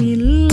你